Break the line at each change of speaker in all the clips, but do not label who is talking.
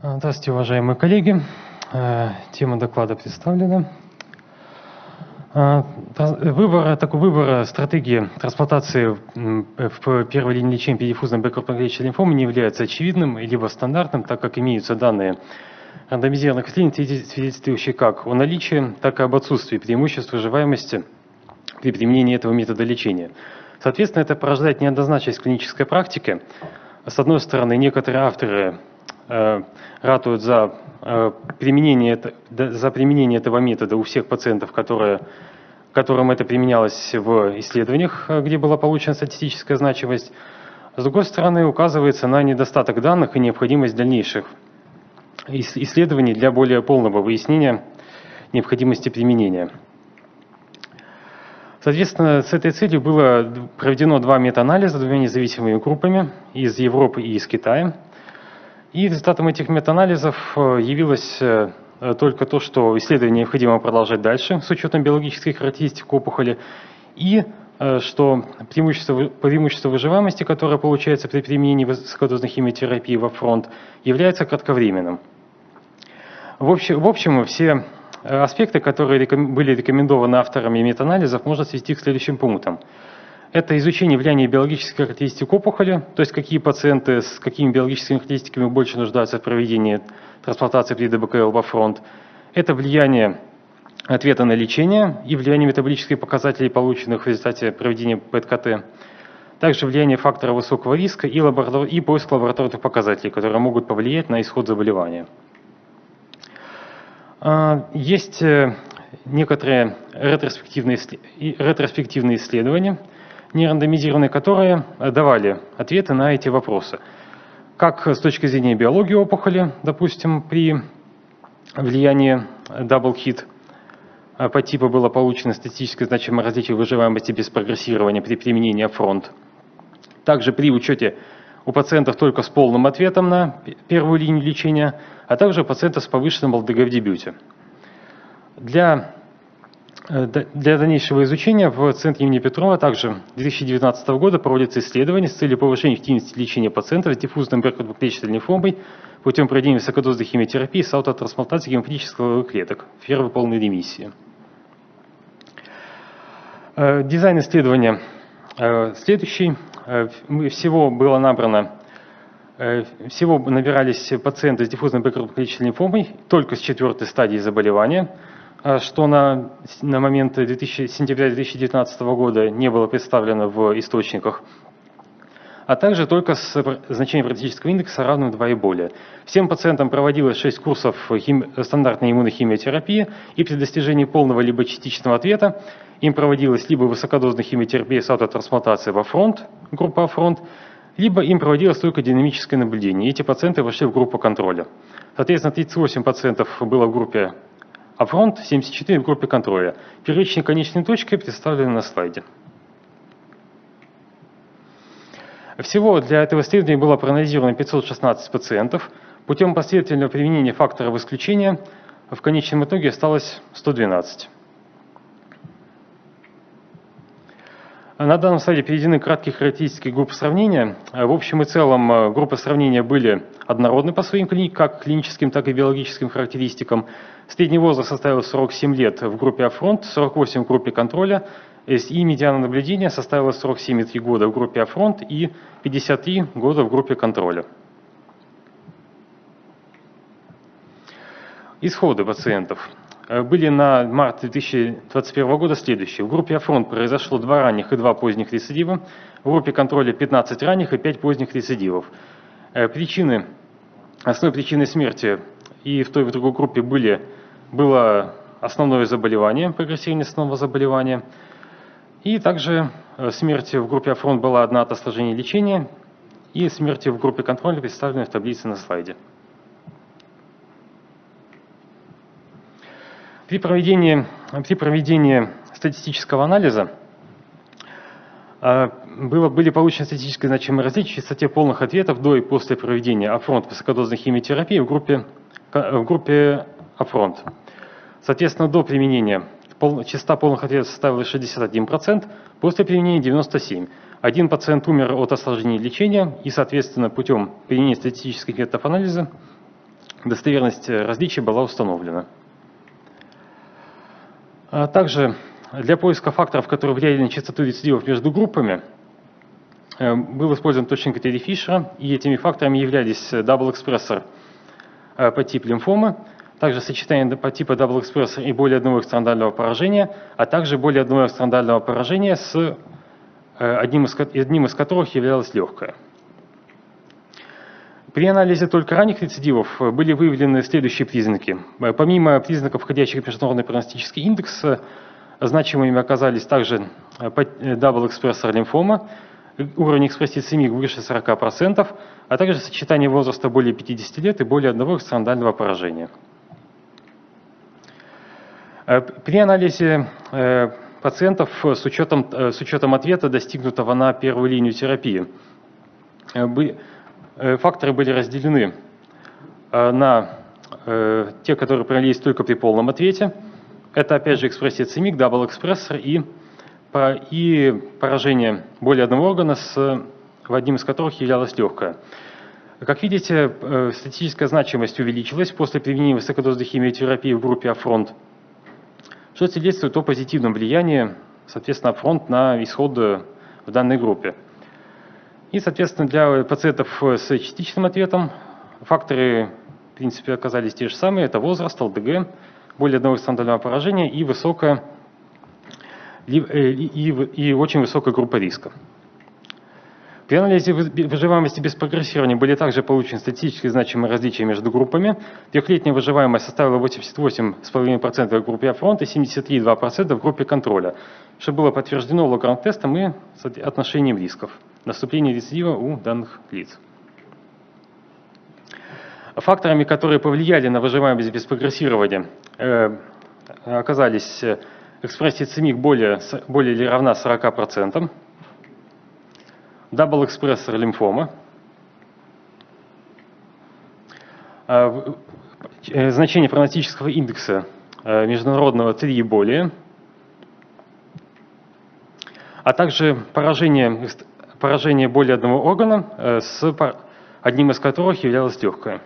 А, Здравствуйте, уважаемые коллеги. Э, Тема доклада представлена. Транс- Выбор, такой выбор стратегии трансплантации в первой линии лечения передиффузной бэкгруппной лимфомы не является очевидным либо стандартным, так как имеются данные рандомизированных исследований, свидетельствующие как о наличии, так и об отсутствии преимуществ выживаемости при применении этого метода лечения. Соответственно, это порождает неоднозначность клинической практики. С одной стороны, некоторые авторы э, ратуют за, э, применение, за применение этого метода у всех пациентов, которые, которым это применялось в исследованиях, э, где была получена статистическая значимость. С другой стороны, указывается на недостаток данных и необходимость дальнейших ис- исследований для более полного выяснения необходимости применения. Соответственно, с этой целью было проведено два метаанализа двумя независимыми группами из Европы и из Китая. И результатом этих метаанализов э, явилось э, только то, что исследование необходимо продолжать дальше с учетом биологических характеристик опухоли, и э, что преимущество, преимущество выживаемости, которое получается при применении высокодозной химиотерапии во фронт, является кратковременным. В общем, в общем, все аспекты, которые реком- были рекомендованы авторами метаанализов, можно свести к следующим пунктам. Это изучение влияния биологических характеристик опухоли, то есть какие пациенты с какими биологическими характеристиками больше нуждаются в проведении трансплантации при ДБКЛ во фронт. Это влияние ответа на лечение и влияние метаболических показателей, полученных в результате проведения ПЭТ-КТ. Также влияние фактора высокого риска и, лаборатор- и поиск лабораторных показателей, которые могут повлиять на исход заболевания. А, Есть э, некоторые ретроспективные, ретроспективные исследования, нерандомизированные, которые э, давали ответы на эти вопросы. Как с точки зрения биологии опухоли, допустим, при влиянии double hit э, по типу было получено статистическое значимое различие выживаемости без прогрессирования при применении фронт. Также при учете у пациентов только с полным ответом на первую линию лечения, а также у пациентов с повышенным ЛДГ в дебюте. Для, э, для дальнейшего изучения в Центре имени Петрова также 2019 года проводится исследование с целью повышения эффективности лечения пациентов с диффузной бэкгруппной лимфомой путем проведения высокодозной химиотерапии с аутотрансплантацией стволовых клеток в первой полной ремиссии. Э, Дизайн исследования э, следующий. Э, Всего было набрано, э, всего набирались пациенты с диффузной лимфомой только с четвертой стадии заболевания, э, что на, на момент 2000 сентября 2019 года не было представлено в источниках а также только с значением прогностического индекса равным 2 и более. Всем пациентам проводилось 6 курсов хими- стандартной иммунохимиотерапии, и при достижении полного либо частичного ответа им проводилась либо высокодозная химиотерапия с аутотрансплантацией upfront, группа upfront, либо им проводилось только динамическое наблюдение. И эти пациенты вошли в группу контроля. Соответственно, 38 пациентов было в группе upfront, 74 в группе контроля. Первичные конечные точки представлены на слайде. Всего для этого исследования было проанализировано 516 пациентов. Путем последовательного применения факторов исключения в конечном итоге осталось 112. На данном слайде приведены краткие характеристики групп сравнения. Э, В общем и целом э, группы сравнения были однородны по своим клини- как клиническим, так и биологическим характеристикам. Средний возраст составил 47 лет в группе upfront, 48 в группе контроля, и медиана наблюдения составила 47,3 года в группе upfront и 53 года в группе контроля. Исходы пациентов были на март 2021 года следующие. В группе upfront произошло два ранних и два поздних рецидива. В группе контроля 15 ранних и 5 поздних рецидивов. Э, Причины, основной причиной смерти и в той и в другой группе были, было основное заболевание, прогрессирование основного заболевания. И также э, смерть в группе upfront была одна от осложнений лечения, и смерти в группе контроля представлены в таблице на слайде. При проведении, при проведении статистического анализа э, было, были получены статистически значимые различия в частоте полных ответов до и после проведения upfront высокодозной химиотерапии в группе, в группе upfront. Соответственно, до применения пол- частота полных ответов составила 61%, после применения 97%. Один пациент умер от осложнений лечения, и, соответственно, путем применения статистических методов анализа достоверность различий была установлена. А также для поиска факторов, которые влияли на частоту рецидивов между группами, э, был использован точный критерий Фишера, и этими факторами являлись double-expressor по типу лимфомы, также сочетание по типу double-expressor и более одного экстранодального поражения, а также более одного экстранодального поражения, с э, одним из, одним из которых являлось легкое. При анализе только ранних рецидивов э, были выявлены следующие признаки. Э, помимо признаков, входящих в международный прогностический индекс, значимыми оказались также double-expressor лимфома, уровень экспрессии c-MYC выше 40%, а также сочетание возраста более 50 лет и более одного экстранодального поражения. Э, при анализе э, пациентов с учетом, э, с учетом ответа, достигнутого на первую линию терапии, факторы были разделены на те, которые проявились только при полном ответе. Это опять же экспрессия c-MYC, double-expressor и, и поражение более одного органа, с, в одним из которых являлось легкое. Как видите, статистическая значимость увеличилась после применения высокодозной химиотерапии в группе upfront что свидетельствует о позитивном влиянии, соответственно, upfront на исход в данной группе. И, соответственно, для пациентов с частичным ответом факторы, в принципе, оказались те же самые. Это возраст, ЛДГ, более одного стандартного поражения и высокая и, и, и очень высокая группа риска. При анализе выживаемости без прогрессирования были также получены статистически значимые различия между группами. Трехлетняя выживаемость составила 88,5% в группе фронта и 73,2% в группе контроля, что было подтверждено логарифм-тестом и отношением рисков наступления рецидива у данных лиц. Факторами, которые повлияли на выживаемость без прогрессирования, э, оказались э, экспрессия c-MYC более, более или равна 40%, double-expressor лимфома, э, значение прогностического индекса э, международного 3 и более, а также поражение, поражение более одного органа, э, с одним из которых являлось легкое.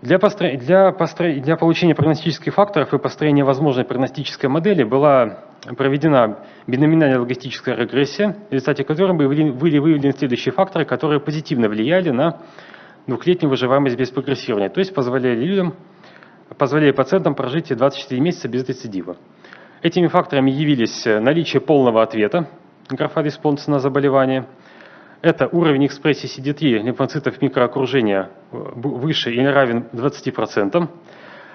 Для, постро... для, постро... для получения прогностических факторов и построения возможной прогностической модели была проведена биноминальная логистическая регрессия, в результате которой были выявлены следующие факторы, которые позитивно влияли на двухлетнюю выживаемость без прогрессирования, то есть позволяли людям, позволяли пациентам прожить 24 месяца без рецидива. Этими факторами явились наличие полного ответа, графа респонса на заболевание, это уровень экспрессии CD3 лимфоцитов микроокружения выше или равен 20%,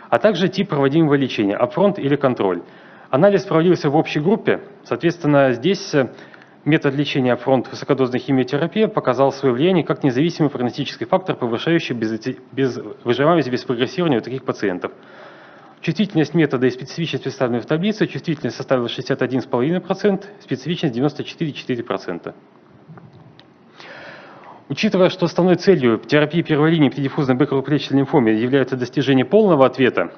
а также тип проводимого лечения, upfront или контроль. Анализ проводился в общей группе, соответственно, здесь э, метод лечения upfront высокодозной химиотерапии показал свое влияние как независимый прогностический фактор, повышающий без, без выживаемость без прогрессирования у таких пациентов. Чувствительность метода и специфичность представлены в таблице. Чувствительность составила 61,5%, специфичность 94,4%. Учитывая, что основной целью терапии первой линии при диффузной бэкроплечной лимфоме является достижение полного ответа,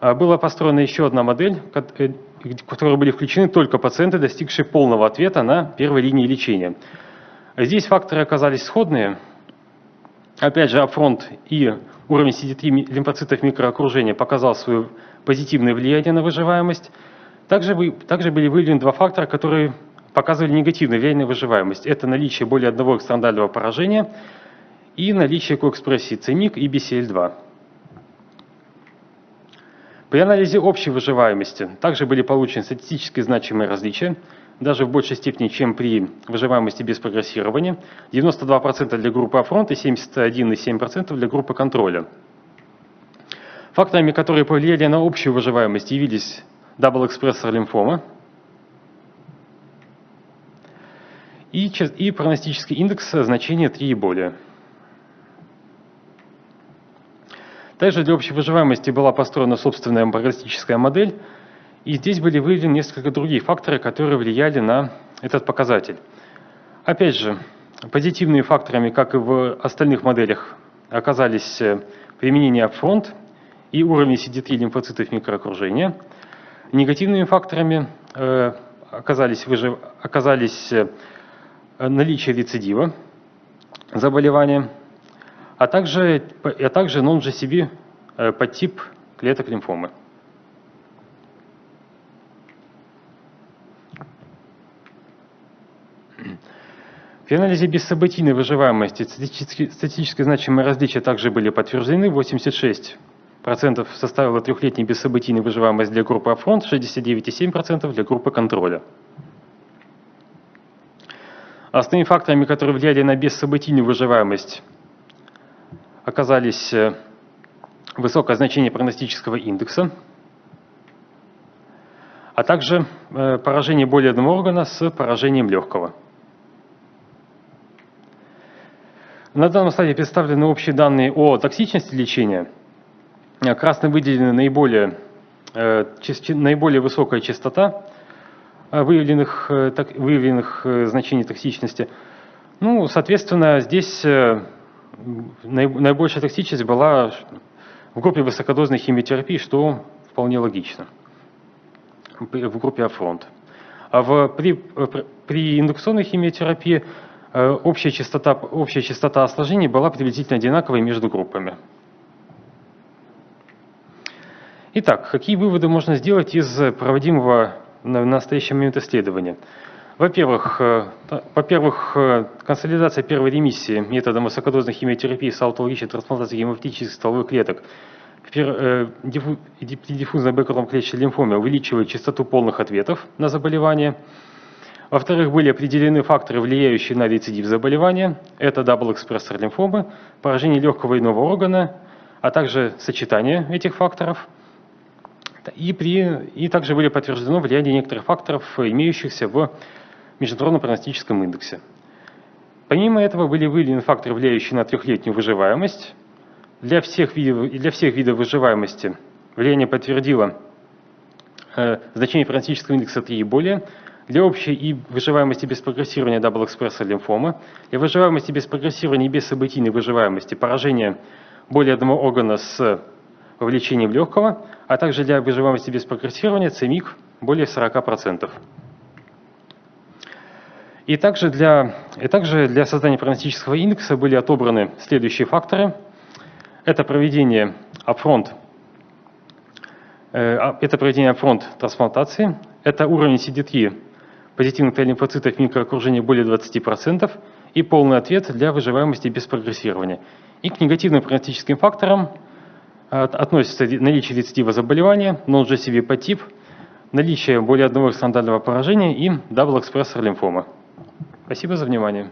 а, была построена еще одна модель, э, в которой были включены только пациенты, достигшие полного ответа на первой линии лечения. Здесь факторы оказались сходные. Опять же, апфронт и уровень CD3 лимфоцитов микроокружения показал свое позитивное влияние на выживаемость. Также, также были выявлены два фактора, которые показывали негативное влияние на выживаемость. Это наличие более одного экстрандального поражения и наличие коэкспрессии ЦИНИК и BCL2. При анализе общей выживаемости также были получены статистически значимые различия, даже в большей степени, чем при выживаемости без прогрессирования. 92% для группы upfront и 71,7% для группы контроля. Факторами, которые повлияли на общую выживаемость, явились double-expressor лимфома и, и прогностический индекс значения 3 и более. Также для общей выживаемости была построена собственная прогностическая модель, и здесь были выявлены несколько другие факторы, которые влияли на этот показатель. Опять же, позитивными факторами, как и в остальных моделях, оказались э, применение фронт и уровень CD3 лимфоцитов микроокружения. Негативными факторами э, оказались, оказались э, наличие рецидива заболевания, а также, а также non-GCB э, подтип клеток лимфомы. В анализе бессобытийной выживаемости статистически значимые различия также были подтверждены. 86% составила трехлетняя бессобытийная выживаемость для группы upfront, 69,7% для группы контроля. Основными факторами, которые влияли на бессобытийную выживаемость, оказались э, высокое значение прогностического индекса, а также э, поражение более одного органа с поражением легкого. На данном слайде представлены общие данные о токсичности лечения. Красно выделены наиболее, э, наиболее высокая частота э, выявленных, выявленных значений токсичности. Ну, соответственно, здесь наибольшая токсичность была в группе высокодозной химиотерапии, что вполне логично, в группе upfront. А в, при, при индукционной химиотерапии Э, общая частота, общая частота осложнений была приблизительно одинаковой между группами. Итак, какие выводы можно сделать из проводимого на настоящий момент исследования? Во-первых, э, во-первых, э, консолидация первой ремиссии методом высокодозной химиотерапии с аутологической трансплантацией гемопоэтических стволовых клеток при диффузной B-крупноклеточной лимфоме увеличивает частоту полных ответов на заболевание – во-вторых, были определены факторы, влияющие на рецидив заболевания. Это double-expressor лимфомы, поражение легкого иного органа, а также сочетание этих факторов. И, при, и также были подтверждено влияние некоторых факторов, имеющихся в международном прогностическом индексе. Помимо этого были выявлены факторы, влияющие на трехлетнюю выживаемость. Для всех видов, для всех видов выживаемости влияние подтвердило э, значение прогностического индекса 3 и более – для общей и выживаемости без прогрессирования double-expressor лимфомы, для выживаемости без прогрессирования и бессобытийной выживаемости поражения более одного органа с вовлечением легкого, а также для выживаемости без прогрессирования c-MYC более 40%. И также для, и также для создания прогностического индекса были отобраны следующие факторы. Это проведение upfront, э, а, это проведение upfront трансплантации, это уровень CD3 позитивных Т-лимфоцитов микроокружения более 20% и полный ответ для выживаемости без прогрессирования. И к негативным прогностическим факторам относятся наличие рецидива заболевания, non-GCB подтип, наличие более одного экстранодального поражения и double-expressor лимфома. Спасибо за внимание.